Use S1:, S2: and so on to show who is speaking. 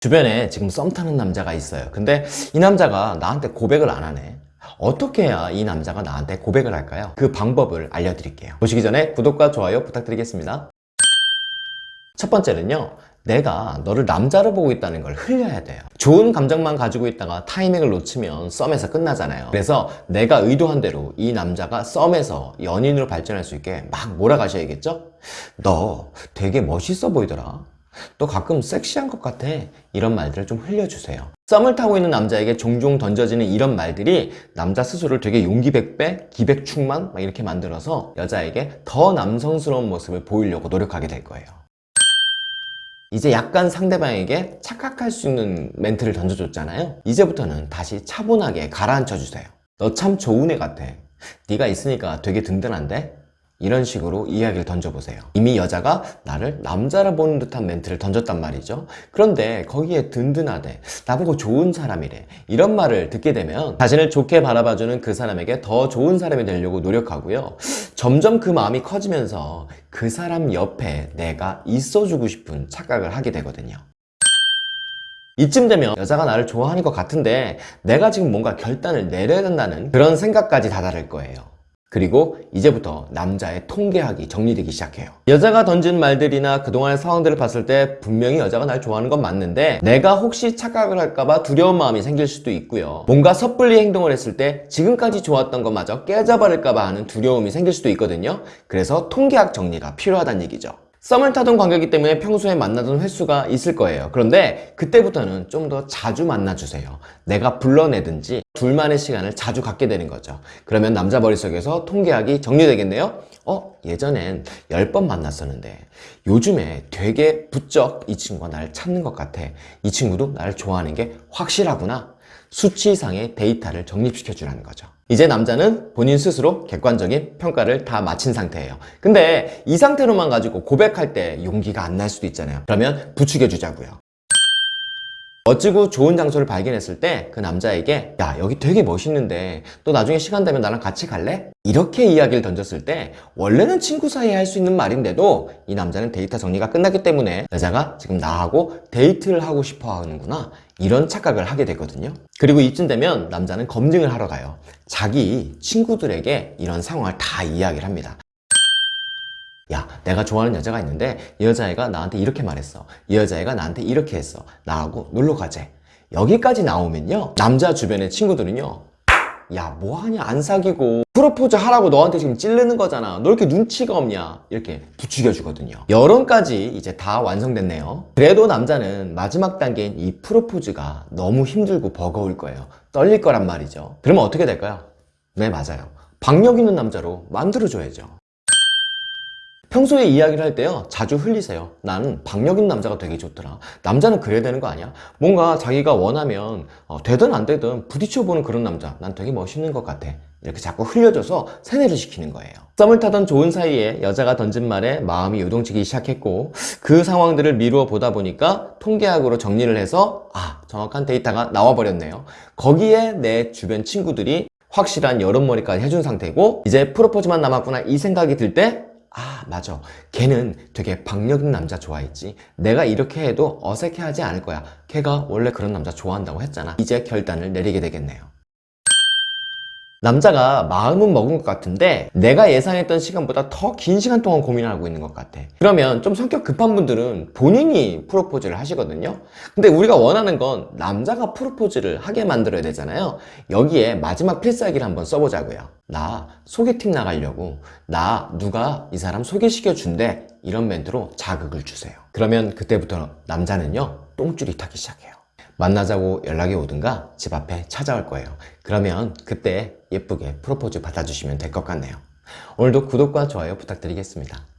S1: 주변에 지금 썸 타는 남자가 있어요. 근데 이 남자가 나한테 고백을 안 하네. 어떻게 해야 이 남자가 나한테 고백을 할까요? 그 방법을 알려드릴게요. 보시기 전에 구독과 좋아요 부탁드리겠습니다. 첫 번째는요. 내가 너를 남자로 보고 있다는 걸 흘려야 돼요. 좋은 감정만 가지고 있다가 타이밍을 놓치면 썸에서 끝나잖아요. 그래서 내가 의도한 대로 이 남자가 썸에서 연인으로 발전할 수 있게 막 몰아가셔야겠죠? 너 되게 멋있어 보이더라. 너 가끔 섹시한 것 같아. 이런 말들을 좀 흘려주세요. 썸을 타고 있는 남자에게 종종 던져지는 이런 말들이 남자 스스로를 되게 용기 백배, 기백 충만 막 이렇게 만들어서 여자에게 더 남성스러운 모습을 보이려고 노력하게 될 거예요. 이제 약간 상대방에게 착각할 수 있는 멘트를 던져줬잖아요. 이제부터는 다시 차분하게 가라앉혀 주세요. 너 참 좋은 애 같아. 네가 있으니까 되게 든든한데? 이런 식으로 이야기를 던져보세요. 이미 여자가 나를 남자라 보는 듯한 멘트를 던졌단 말이죠. 그런데 거기에 든든하대, 나보고 좋은 사람이래. 이런 말을 듣게 되면 자신을 좋게 바라봐주는 그 사람에게 더 좋은 사람이 되려고 노력하고요. 점점 그 마음이 커지면서 그 사람 옆에 내가 있어주고 싶은 착각을 하게 되거든요. 이쯤 되면 여자가 나를 좋아하는 것 같은데 내가 지금 뭔가 결단을 내려야 된다는 그런 생각까지 다다를 거예요. 그리고 이제부터 남자의 통계학이 정리되기 시작해요. 여자가 던진 말들이나 그동안의 상황들을 봤을 때 분명히 여자가 날 좋아하는 건 맞는데 내가 혹시 착각을 할까봐 두려운 마음이 생길 수도 있고요. 뭔가 섣불리 행동을 했을 때 지금까지 좋았던 것마저 깨져버릴까봐 하는 두려움이 생길 수도 있거든요. 그래서 통계학 정리가 필요하다는 얘기죠. 썸을 타던 관계이기 때문에 평소에 만나던 횟수가 있을 거예요. 그런데 그때부터는 좀 더 자주 만나주세요. 내가 불러내든지 둘만의 시간을 자주 갖게 되는 거죠. 그러면 남자 머릿속에서 통계학이 정리되겠네요. 어? 예전엔 10번 만났었는데 요즘에 되게 부쩍 이 친구가 나를 찾는 것 같아. 이 친구도 나를 좋아하는 게 확실하구나. 수치상의 데이터를 정립시켜 주라는 거죠. 이제 남자는 본인 스스로 객관적인 평가를 다 마친 상태예요. 근데 이 상태로만 가지고 고백할 때 용기가 안 날 수도 있잖아요. 그러면 부추겨 주자고요. 멋지고 좋은 장소를 발견했을 때 그 남자에게 야 여기 되게 멋있는데 또 나중에 시간 되면 나랑 같이 갈래? 이렇게 이야기를 던졌을 때 원래는 친구 사이에 할 수 있는 말인데도 이 남자는 데이터 정리가 끝났기 때문에 여자가 지금 나하고 데이트를 하고 싶어 하는구나. 이런 착각을 하게 되거든요. 그리고 이쯤 되면 남자는 검증을 하러 가요. 자기 친구들에게 이런 상황을 다 이야기를 합니다 야 내가 좋아하는 여자가 있는데 이 여자애가 나한테 이렇게 말했어. 이 여자애가 나한테 이렇게 했어. 나하고 놀러 가재. 여기까지 나오면요 남자 주변의 친구들은요 야 뭐하냐 안 사귀고. 프로포즈 하라고 너한테 지금 찌르는 거잖아. 너 이렇게 눈치가 없냐? 이렇게 부추겨 주거든요. 여론까지 이제 다 완성됐네요. 그래도 남자는 마지막 단계인 이 프로포즈가 너무 힘들고 버거울 거예요. 떨릴 거란 말이죠. 그러면 어떻게 될까요? 네 맞아요. 박력 있는 남자로 만들어줘야죠 평소에 이야기를 할 때요 자주 흘리세요. 나는 박력 있는 남자가 되게 좋더라. 남자는 그래야 되는 거 아니야? 뭔가 자기가 원하면 어, 되든 안 되든 부딪혀보는 그런 남자. 난 되게 멋있는 것 같아. 이렇게 자꾸 흘려줘서 세뇌를 시키는 거예요. 썸을 타던 좋은 사이에 여자가 던진 말에 마음이 요동치기 시작했고 그 상황들을 미루어 보다 보니까 통계학으로 정리를 해서 아 정확한 데이터가 나와버렸네요. 거기에 내 주변 친구들이 확실한 여론머리까지 해준 상태고 이제 프로포즈만 남았구나 이 생각이 들때 아 맞아. 걔는 되게 박력 있는 남자 좋아했지. 내가 이렇게 해도 어색해하지 않을 거야. 걔가 원래 그런 남자 좋아한다고 했잖아. 이제 결단을 내리게 되겠네요 남자가 마음은 먹은 것 같은데 내가 예상했던 시간보다 더 긴 시간 동안 고민을 하고 있는 것 같아. 그러면 좀 성격 급한 분들은 본인이 프로포즈를 하시거든요. 근데 우리가 원하는 건 남자가 프로포즈를 하게 만들어야 되잖아요. 여기에 마지막 필살기를 한번 써보자고요. 나 소개팅 나가려고. 나 누가 이 사람 소개시켜 준대. 이런 멘트로 자극을 주세요. 그러면 그때부터 남자는요 똥줄이 타기 시작해요 만나자고 연락이 오든가 집 앞에 찾아올 거예요. 그러면 그때 예쁘게 프로포즈 받아주시면 될 것 같네요. 오늘도 구독과 좋아요 부탁드리겠습니다